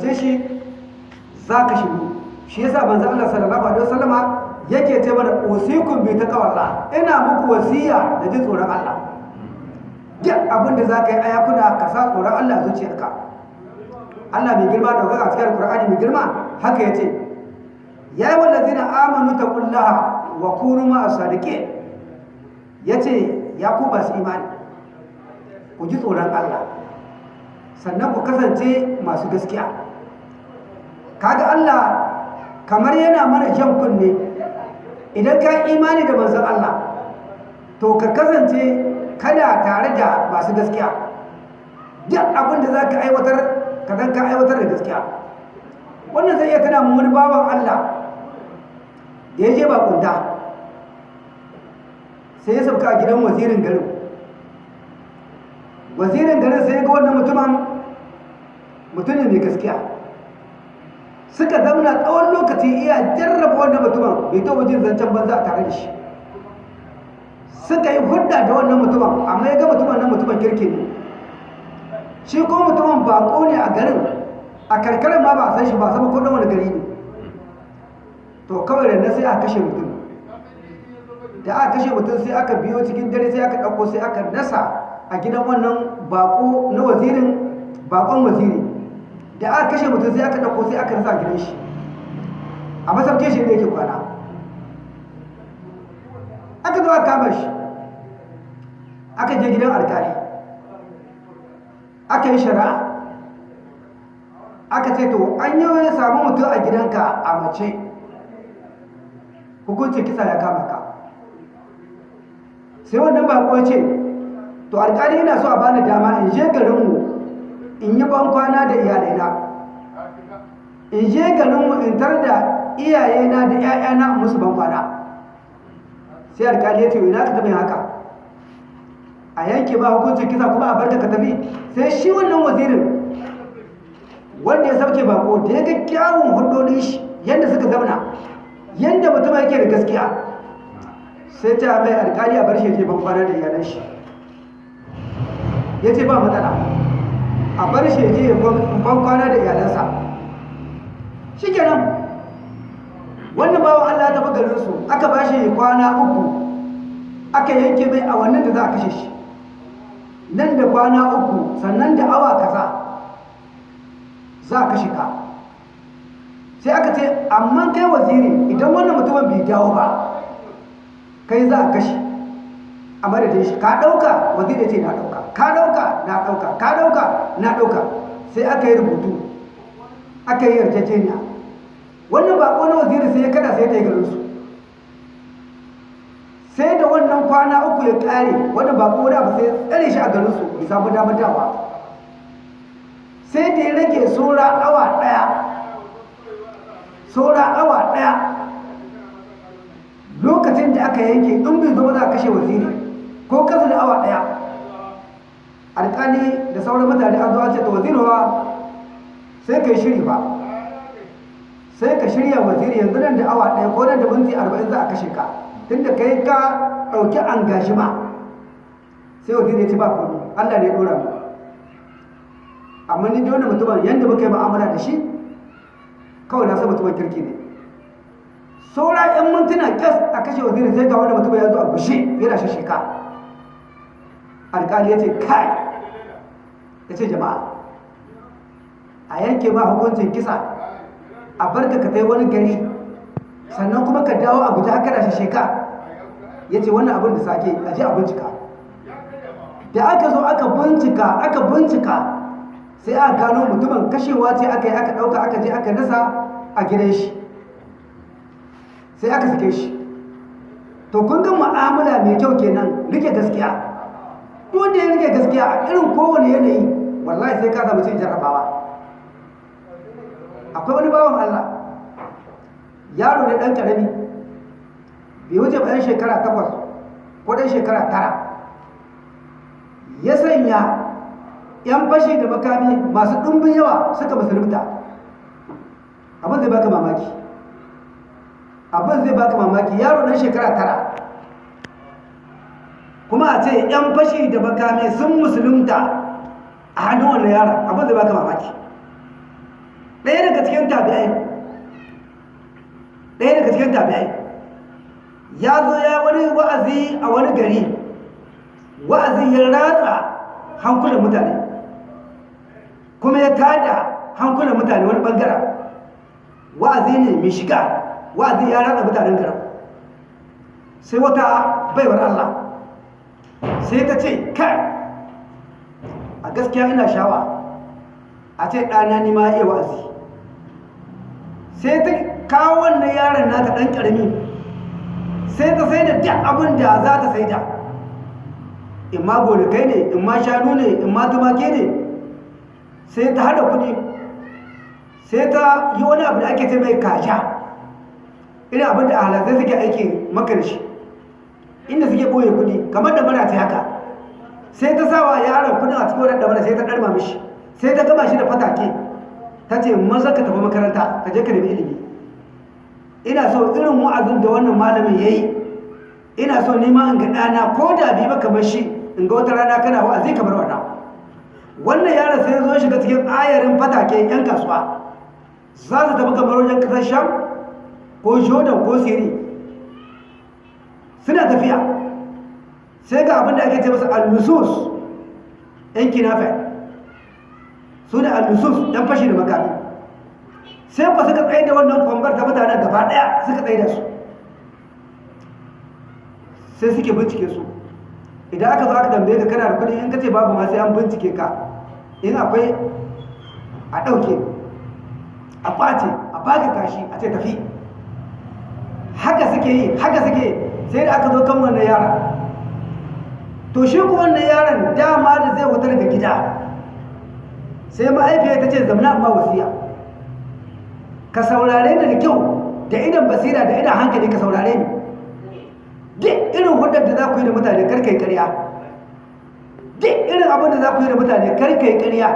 ce shi za ka shigo. Shi yasa manzo Allah sallallahu alaihi wasallama yake ce mana usikum bi taqwallah. Ina muku wasiya da jin tsoron Allah. Duk abin da zaka yi ayakuna ka sa tsoron Allah zuciyarka. Allah mai girma da a cikin Qur'ani mai girma haka ya ce ya yi wallazina amanu taqullaha wa kunu ma as-sadiqin ya ce ya ku ba su imani ku ji tsoron Allah sannan ku kasance masu gaskiya. Kaga Allah kamar yana mana jan kunne. Idan ka imani da manzon Allah to ka kasance kana tare da masu gaskiya. Duk abin da za ka aiwatar ka zan ka aiwatar da gaskiya. Wannan zai iya tana wani baban Allah da ya je bakunta sai ya sauka a gidan wazirin garin. Wazirin garin sai ya ga wannan mutumin mutum ne mai gaskiya. Suka zamna tsawon lokaci iya jarraba wannan mutumin bai taɓa jin zancen banza a tare da shi. Suka yi hudda da wannan mutumin amma ya ga mutumin nan mutumin kirki ne. Shi ko mutumin bako ne a garin a karkarar ma ba a san shi ba sama ko wani gari ne. To kawai da sai aka kashe mutum. Da aka kashe mutum sai aka biyo cikin dare sai aka ɗauko sai aka nasa a gidan wannan bako na wazirin bakon waziri. Da aka kashe mutum sai aka ɗauko sai aka rasa gidan shi. A masauke shi ne yake kwana. Aka zo aka kama shi. Aka je gidan alkali aka yi shari'a. Aka ce to an yi wani samu mutum a gidanka a mace. Hukuncin kisa ya kama ka. Sai wannan bako ce to alkali yana so a bani dama in je garinmu in yi ban kwana da iyalaina. In je garinmu in tar da iyayena da 'ya'yana musu ban kwana sai alkali ya ce ina ka taɓa haka? A yanke ba hukuncin kisa kuma a barka ka tafi. Sai shi wannan wazirin wanda ya sauke bako da ya ga kyawun hudodin shi yadda suka zauna yadda mutum yake da gaskiya sai ta mai alkali a bar shi je ban da iyalan shi. Ya ce ba matsala. A bar shi je ban kwana da iyalansa. Shi kenan wannan bawan Allah ya tafi garinsu aka ba shi kwana uku aka yanke mai a wannan da za a kashe shi. Nan da kwana uku sannan da awa kaza za a kashe ka. Sai aka ce amma kai waziri idan wannan mutumin bai dawo ba kai za a kashe a madadin shi. Ka ɗauka waziri ce na ɗauka ka ɗauka na ɗauka. Ka ɗauka. Na ɗauka. Sai aka yi rubutu aka yi yarjejeniya. Wannan bako na waziri sai ya kada sai ta yi garinsu sai da wannan kwana uku ya ƙare wannan bako da ba sai tsare shi a garinsu bai samu damar dawa sai da ya rage saura awa ɗaya saura awa ɗaya lokacin da aka yanke in bai zo za a kashe waziri ko kasa da awa ɗaya. Alƙali da sauran mutane an an ce ta wazirwa sai ka yi shiri ba sai ka shirya waziri yanzu nan da awa ɗaya ko nan da minti arba'in za a kashe ka. Tunda kai ka ɗauki angashima sai waziri ya ce ba komi allah ne ɗora mu. Amma ni dole mutumin yadda muka yi ma'amala da shi kawai na san mutumin kirki ne. Saura yan mintuna kyas a kashe waziri sai ga wani mutum ya zo a gushe yana shasheka alƙali ya ce kai! Ya ce jama'a a yanke ba hukuncin kisa a barka ka kai wani gari sannan kuma ka dawo a guji haka da shasheka. Ya ce wannan abin da sake a ji a bincika. Da aka zo aka bincika aka bincika sai aka gano mutumin kashewa ce aka yi aka ɗauka aka je aka nasa a gidan shi. Sai aka sake shi. To kun ga mu'amala mai kyau kenan riƙe gaskiya. Wanda ya riƙe gaskiya a irin kowane yanayi wallahi sai ka samu cin jarrabawa. Akwai wani bawan Allah yaro ne ɗan ƙarami bai wuce bayan shekara takwas ko ɗan shekara tara. Ya sanya 'yan fashi da makami masu ɗumbin yawa suka musulunta. Abin zai baka mamaki. Abin zai baka mamaki. Yaro na shekara tara kuma a ce 'yan fashi da makami sun musulunta a hannun wannan yaron abin zai baka mamaki. Daga cikin tabi'ai ɗaya daga cikin tabi'ai ya zo ya wani wa'azi a wani gari wa'azi ya ratsa hankulan mutane kuma ya tada hankulan mutane wani ɓangaren wa'azi ne mai shiga wa'azi ya ratsa mutanen garin. Sai wata baiwar Allah sai ta ce kai a gaskiya ina shawa a ce ɗana ni ma iya wa'azi. Sai ta kawo wannan yaron nata ɗan ƙarami sai ta sai da duk abin da za ta sai da in ma gonakai ne in ma shanu ne in ma tumake ne. Sai ta hada kuɗi sai ta yi wani abu da ake ce mai kasha irin abin da ahalazai suke aiki makarshi inda suke ɓoye kuɗi kamar da mara ta haka. Sai ta sawa yaron kuɗin a cikin wadanda mana sai ta ɗarma mishi. Sai ta gama shi da fatake. Ta ce maza ka tafi makaranta ka je ka nemi ilimi. Ina so irin wa'azin da wannan malamin ya yi ina so nima in ga ɗana ko da bi ba kamar shi in ga wata rana kana wa'azi kamar wannan. Wannan yaron sai zo shiga cikin ayarin fatake yan kasuwa. Za su tafi kamar wajen ƙasar sham ko jordan ko siri suna tafiya. Sai ga abin da ake ce masa al-nusus yan kinafe. Su ne al-nusus yan fashi da makami. Sai ku suka tsaye da wannan kwambar ta mutanen gaba ɗaya suka tsaye da su. Sai suke bincike su. Idan aka zo aka tambaye ka kana da kuɗi in ka ce babu ma sai an bincike ka. In akwai a ɗauke a ɓace a baka kashi a ce tafi. Haka suke yi haka suke sai da aka zo kan wannan yara to shi ku wannan yaron dama da zai wuta daga gida. Sai ma'aifiyar ta ce zamana amma wasiya. Ka saurare ni da kyau da idan basira da idan hankali ka saurare ni. Duk irin hudar da za ku yi da mutane karkai karya duk irin abin da za ku yi da mutane karkai karya